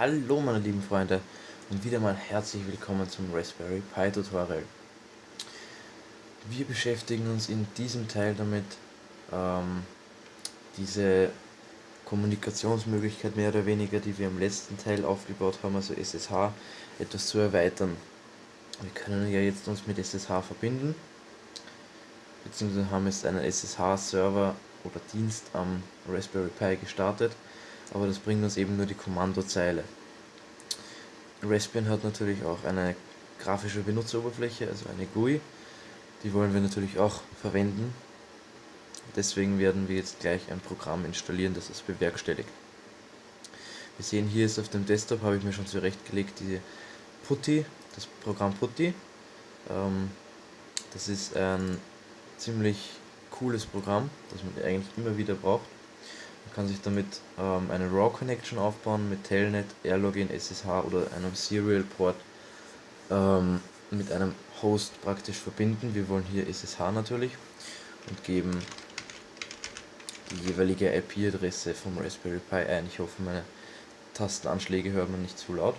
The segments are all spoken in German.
Hallo meine lieben Freunde und wieder mal herzlich willkommen zum Raspberry Pi Tutorial. Wir beschäftigen uns in diesem Teil damit, ähm, diese Kommunikationsmöglichkeit mehr oder weniger, die wir im letzten Teil aufgebaut haben, also SSH, etwas zu erweitern. Wir können ja jetzt uns mit SSH verbinden, beziehungsweise haben jetzt einen SSH-Server oder Dienst am Raspberry Pi gestartet aber das bringt uns eben nur die Kommandozeile. Raspbian hat natürlich auch eine grafische Benutzeroberfläche, also eine GUI. Die wollen wir natürlich auch verwenden. Deswegen werden wir jetzt gleich ein Programm installieren, das es bewerkstelligt. Wir sehen hier ist auf dem Desktop, habe ich mir schon zurechtgelegt, diese Putty, das Programm Putty. Ähm, das ist ein ziemlich cooles Programm, das man eigentlich immer wieder braucht. Man kann sich damit ähm, eine RAW Connection aufbauen mit Telnet, Airlogin, SSH oder einem Serial Port ähm, mit einem Host praktisch verbinden. Wir wollen hier SSH natürlich und geben die jeweilige IP-Adresse vom Raspberry Pi ein. Ich hoffe, meine Tastenanschläge hört man nicht zu laut.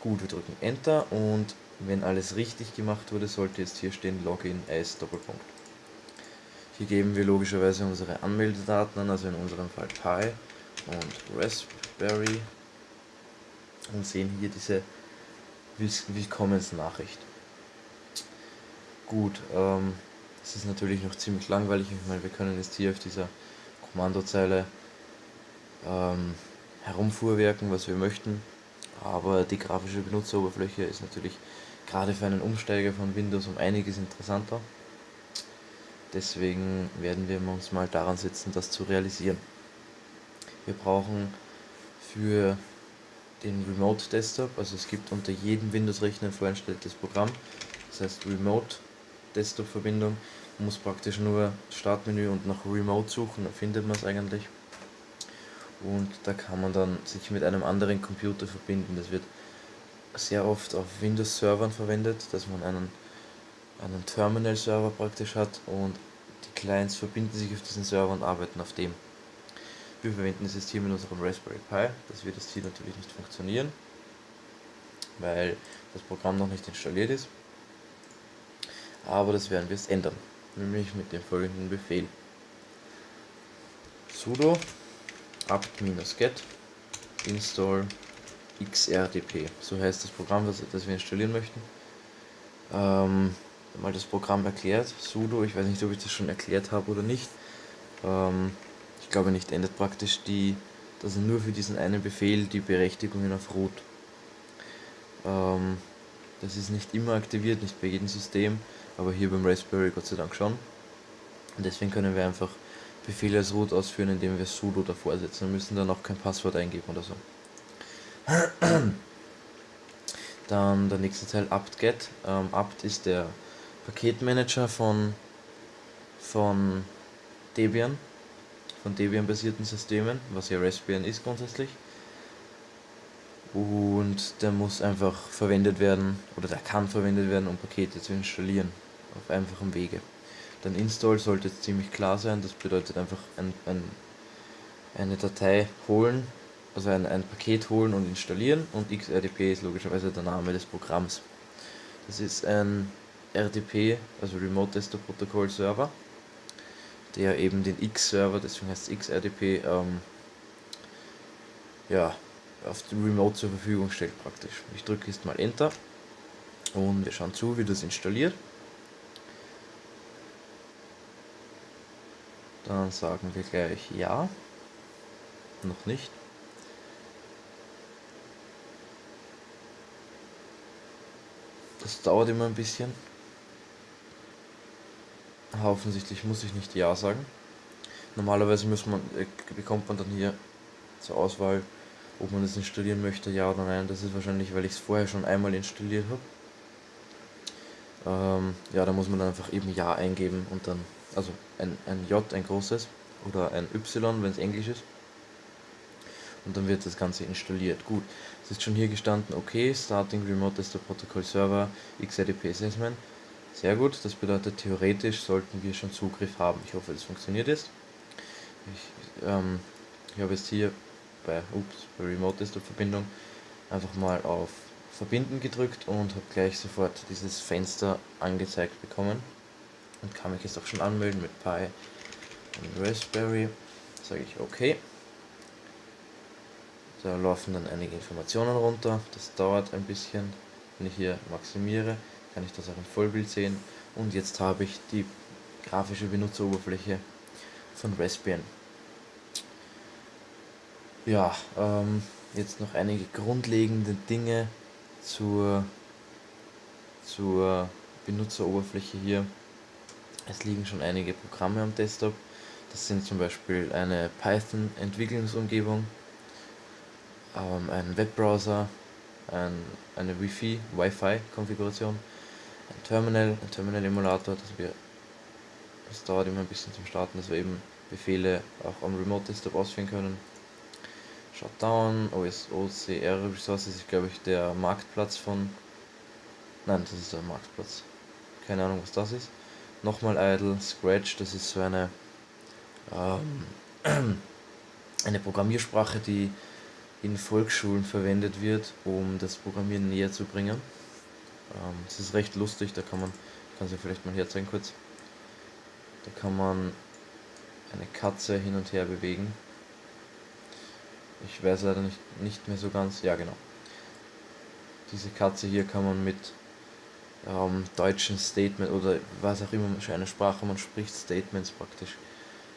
Gut, wir drücken Enter und wenn alles richtig gemacht wurde, sollte jetzt hier stehen Login as Doppelpunkt. Hier geben wir logischerweise unsere Anmeldedaten an, also in unserem Fall Pi und Raspberry und sehen hier diese Willkommensnachricht. Gut, ähm, das ist natürlich noch ziemlich langweilig, ich meine, wir können jetzt hier auf dieser Kommandozeile ähm, herumfuhrwerken, was wir möchten, aber die grafische Benutzeroberfläche ist natürlich gerade für einen Umsteiger von Windows um einiges interessanter. Deswegen werden wir uns mal daran setzen, das zu realisieren. Wir brauchen für den Remote Desktop, also es gibt unter jedem Windows-Rechner ein vorinstalliertes Programm, das heißt Remote Desktop Verbindung. Man muss praktisch nur Startmenü und nach Remote suchen, dann findet man es eigentlich. Und da kann man dann sich mit einem anderen Computer verbinden. Das wird sehr oft auf Windows-Servern verwendet, dass man einen einen Terminal-Server praktisch hat und die Clients verbinden sich auf diesen Server und arbeiten auf dem. Wir verwenden das hier mit unserem Raspberry Pi, das wird jetzt hier natürlich nicht funktionieren, weil das Programm noch nicht installiert ist. Aber das werden wir jetzt ändern, nämlich mit dem folgenden Befehl. sudo apt-get install xrdp, so heißt das Programm, das, das wir installieren möchten. Ähm, mal das Programm erklärt. Sudo, ich weiß nicht, ob ich das schon erklärt habe oder nicht. Ähm, ich glaube nicht, endet praktisch die, dass er nur für diesen einen Befehl die Berechtigungen auf Root. Ähm, das ist nicht immer aktiviert, nicht bei jedem System, aber hier beim Raspberry Gott sei Dank schon. Und deswegen können wir einfach Befehle als Root ausführen, indem wir sudo davor setzen. Wir müssen dann auch kein Passwort eingeben oder so. Dann der nächste Teil apt-get. Ähm, apt ist der Paketmanager von, von Debian, von Debian-basierten Systemen, was ja Raspbian ist grundsätzlich. Und der muss einfach verwendet werden, oder der kann verwendet werden, um Pakete zu installieren, auf einfachem Wege. Dann Install sollte ziemlich klar sein, das bedeutet einfach ein, ein, eine Datei holen, also ein, ein Paket holen und installieren und XRDP ist logischerweise der Name des Programms. Das ist ein RDP, also Remote Desktop Protocol Server, der eben den X-Server, deswegen heißt es XRDP, ähm, ja, auf Remote zur Verfügung stellt praktisch. Ich drücke jetzt mal Enter und wir schauen zu, wie das installiert. Dann sagen wir gleich Ja, noch nicht. Das dauert immer ein bisschen. Aber offensichtlich muss ich nicht Ja sagen. Normalerweise man, äh, bekommt man dann hier zur Auswahl, ob man das installieren möchte, ja oder nein. Das ist wahrscheinlich, weil ich es vorher schon einmal installiert habe. Ähm, ja, da muss man dann einfach eben Ja eingeben und dann, also ein, ein J, ein großes, oder ein Y, wenn es Englisch ist. Und dann wird das Ganze installiert. Gut, es ist schon hier gestanden, okay, Starting Remote Desktop Protocol Server XRDP Assessment. Sehr gut, das bedeutet theoretisch sollten wir schon Zugriff haben. Ich hoffe, das funktioniert jetzt. Ich, ähm, ich habe jetzt hier bei, ups, bei Remote Desktop Verbindung einfach mal auf Verbinden gedrückt und habe gleich sofort dieses Fenster angezeigt bekommen und kann mich jetzt auch schon anmelden mit Pi und Raspberry. Sage ich OK. Da laufen dann einige Informationen runter. Das dauert ein bisschen. Wenn ich hier maximiere, kann ich das auch im Vollbild sehen. Und jetzt habe ich die grafische Benutzeroberfläche von Raspbian. Ja, ähm, jetzt noch einige grundlegende Dinge zur, zur Benutzeroberfläche hier. Es liegen schon einige Programme am Desktop. Das sind zum Beispiel eine Python-Entwicklungsumgebung, ähm, ein Webbrowser, ein, eine Wi-Fi, Wi-Fi-Konfiguration, ein Terminal, ein Terminal-Emulator, das wir das dauert immer ein bisschen zum Starten, dass wir eben Befehle auch am Remote Desktop ausführen können. Shutdown, OS, OCR Resources ist glaube ich der Marktplatz von. Nein, das ist der Marktplatz. Keine Ahnung was das ist. Nochmal Idle, Scratch, das ist so eine ähm, eine Programmiersprache, die in Volksschulen verwendet wird, um das Programmieren näher zu bringen. Ähm, es ist recht lustig, da kann man, kann ja vielleicht mal herzeigen kurz. Da kann man eine Katze hin und her bewegen. Ich weiß leider nicht, nicht mehr so ganz. Ja, genau. Diese Katze hier kann man mit ähm, deutschen Statement oder was auch immer eine Sprache man spricht, Statements praktisch.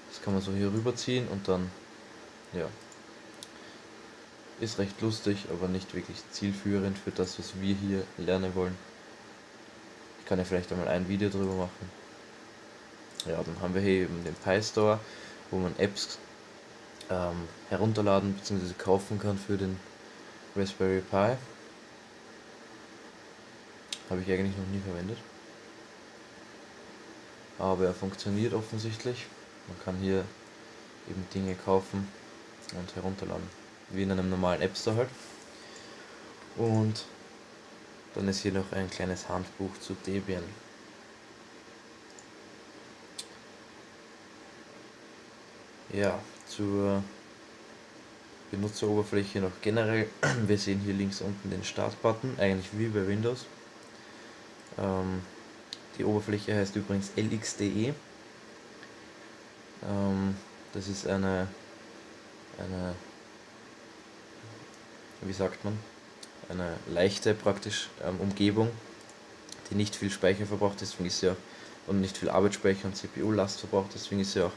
Das kann man so hier rüberziehen und dann, ja, ist recht lustig, aber nicht wirklich zielführend für das, was wir hier lernen wollen. Ich kann ja vielleicht einmal ein Video drüber machen. Ja, dann haben wir hier eben den Pi Store, wo man Apps ähm, herunterladen bzw. kaufen kann für den Raspberry Pi. Habe ich eigentlich noch nie verwendet. Aber er funktioniert offensichtlich. Man kann hier eben Dinge kaufen und herunterladen. Wie in einem normalen App Store halt. Und dann ist hier noch ein kleines Handbuch zu Debian. Ja, zur Benutzeroberfläche noch generell. Wir sehen hier links unten den Startbutton, eigentlich wie bei Windows. Ähm, die Oberfläche heißt übrigens LXDE. Ähm, das ist eine, eine, wie sagt man, eine leichte praktisch ähm, Umgebung, die nicht viel Speicher verbraucht, deswegen ist auch, und nicht viel Arbeitsspeicher und CPU-Last verbraucht, deswegen ist sie auch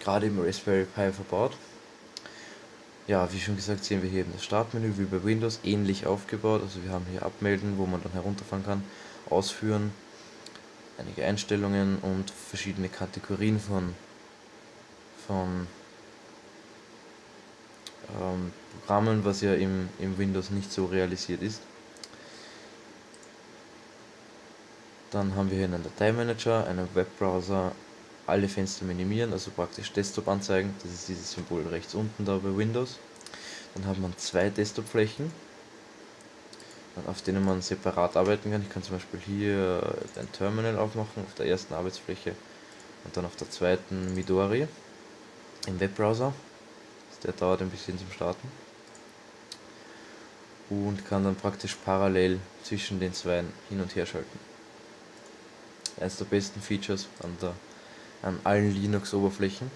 gerade im Raspberry Pi verbaut. Ja, wie schon gesagt, sehen wir hier eben das Startmenü wie bei Windows ähnlich aufgebaut. Also wir haben hier Abmelden, wo man dann herunterfahren kann, Ausführen, einige Einstellungen und verschiedene Kategorien von, von ähm, Programmen, was ja im, im Windows nicht so realisiert ist. Dann haben wir hier einen Dateimanager, einen Webbrowser, alle Fenster minimieren, also praktisch Desktop anzeigen. Das ist dieses Symbol rechts unten da bei Windows. Dann hat man zwei Desktop-Flächen, auf denen man separat arbeiten kann. Ich kann zum Beispiel hier ein Terminal aufmachen, auf der ersten Arbeitsfläche und dann auf der zweiten Midori im Webbrowser. Der dauert ein bisschen zum Starten. Und kann dann praktisch parallel zwischen den zwei hin und her schalten. Eines der besten Features an der an allen Linux-Oberflächen.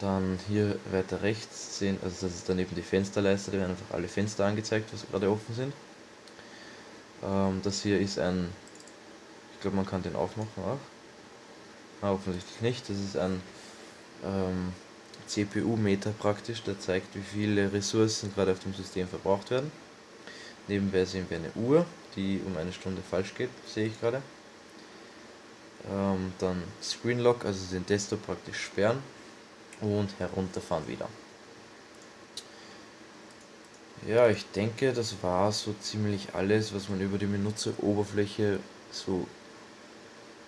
Dann hier weiter rechts sehen, also das ist dann eben die Fensterleiste, da werden einfach alle Fenster angezeigt, was gerade offen sind. Ähm, das hier ist ein, ich glaube man kann den aufmachen auch. Ah, offensichtlich nicht, das ist ein ähm, CPU-Meter praktisch, der zeigt wie viele Ressourcen gerade auf dem System verbraucht werden. Nebenbei sehen wir eine Uhr, die um eine Stunde falsch geht, sehe ich gerade ähm, dann Screen Lock, also den Desktop praktisch sperren und herunterfahren wieder. Ja, ich denke, das war so ziemlich alles, was man über die Benutzeroberfläche so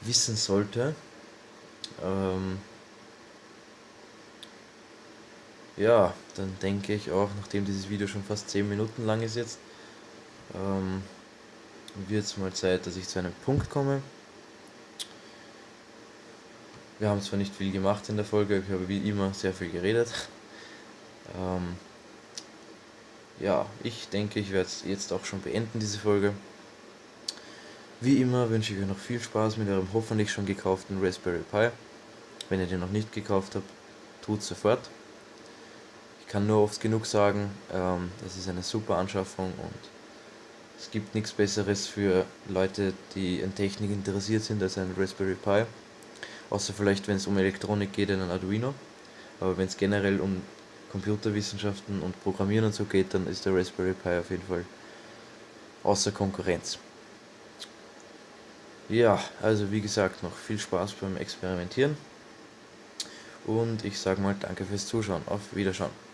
wissen sollte. Ähm ja, dann denke ich auch, nachdem dieses Video schon fast 10 Minuten lang ist jetzt, ähm, wird es mal Zeit, dass ich zu einem Punkt komme. Wir haben zwar nicht viel gemacht in der Folge, ich habe wie immer sehr viel geredet. Ähm, ja, ich denke, ich werde es jetzt auch schon beenden, diese Folge. Wie immer wünsche ich euch noch viel Spaß mit eurem hoffentlich schon gekauften Raspberry Pi. Wenn ihr den noch nicht gekauft habt, tut sofort. Kann nur oft genug sagen, ähm, ist eine super Anschaffung und es gibt nichts Besseres für Leute, die in Technik interessiert sind als ein Raspberry Pi. Außer vielleicht, wenn es um Elektronik geht, ein Arduino. Aber wenn es generell um Computerwissenschaften und Programmieren und so geht, dann ist der Raspberry Pi auf jeden Fall außer Konkurrenz. Ja, also wie gesagt, noch viel Spaß beim Experimentieren. Und ich sage mal danke fürs Zuschauen. Auf Wiederschauen.